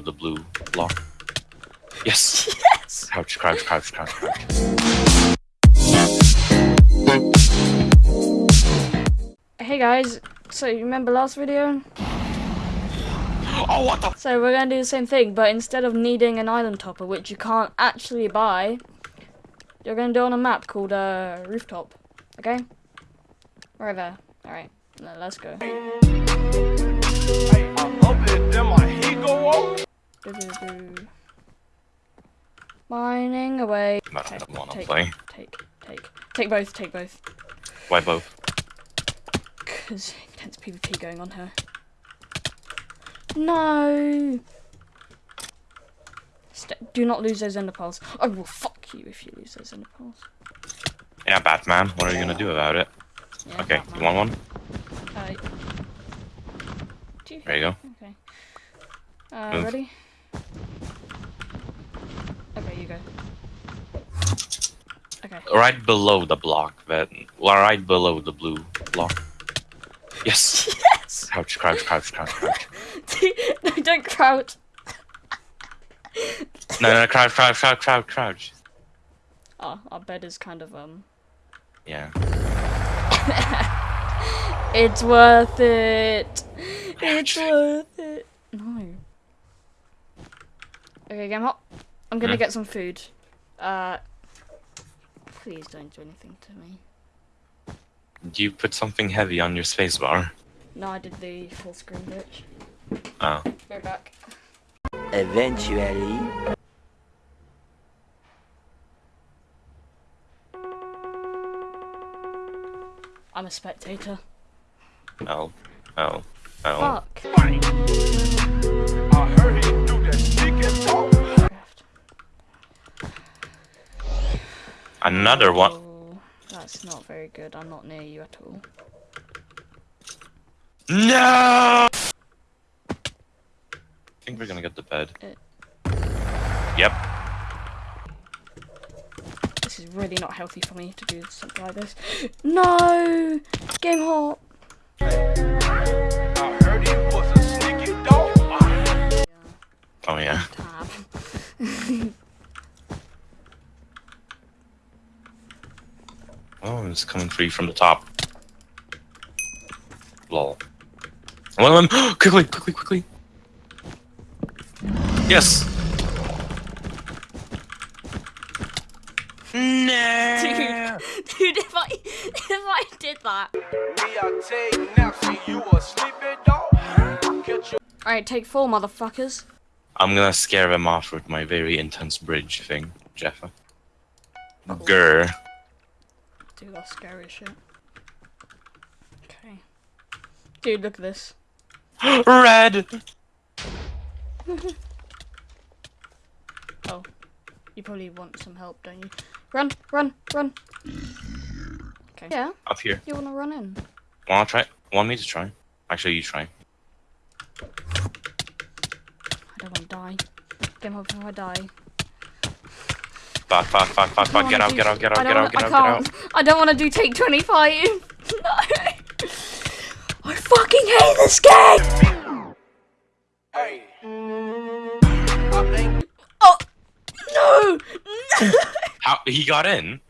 the blue block. Yes. Yes! Crouch, crouch, crouch, crouch, crouch. Hey guys, so you remember last video? Oh, what the? So we're gonna do the same thing, but instead of needing an island topper, which you can't actually buy, you're gonna do on a map called uh, Rooftop. Okay? Right there. Alright, let's go. Hey, I. Mining away. I don't want to take, play. Take, take, take both, take both. Why both? Because intense PvP going on here. No! St do not lose those ender pearls. I will fuck you if you lose those ender pearls. Yeah, Batman. What are you gonna do about it? Yeah, Okay, Batman. you want one? You- There you go. Okay. Uh, Move. ready? Okay, you go. Okay. Right below the block, that. Well, right below the blue block. Yes. Yes! Crouch, crouch, crouch, crouch, crouch. no, don't crouch. No, no, crouch, crouch, crouch, crouch, crouch. Oh, our bed is kind of, um... Yeah. It's worth it. It's worth it. No. Okay, game hop. I'm gonna get some food. Uh, please don't do anything to me. Do you put something heavy on your spacebar? No, I did the full screen glitch. Oh. Go back. Eventually. I'm a spectator. Oh. Oh. Oh. Fuck. I heard he do that sneaking talk. Another one. Oh, that's not very good. I'm not near you at all. No! I think we're gonna get the bed. Yep. This is really not healthy for me to do something like this. No! Game hop! Oh, it's coming free from the top. Lol. One of them. quickly, quickly, quickly. Yes. No. Dude, dude, if I if I did that. We are taking naps, see you a sleeping dog. Catch you. Alright, take four, motherfuckers. I'm gonna scare them off with my very intense bridge thing, Jeffa. Grr. Dude, that's scary shit. Okay. Dude, look at this. Red. Oh. You probably want some help, don't you? Run, run, run. Okay. Yeah, Up here. you wanna run in? Wanna try? Want me to try? Actually, you try. I don't wanna die. Game over before I die. Fuck, fuck, fuck, fuck, I fuck. don't Get wanna out, do- get out, get out, get out, get out, get out. I don't wanna do take 25. no. I fucking hate this game! Hey. Oh! No! No! How he got in?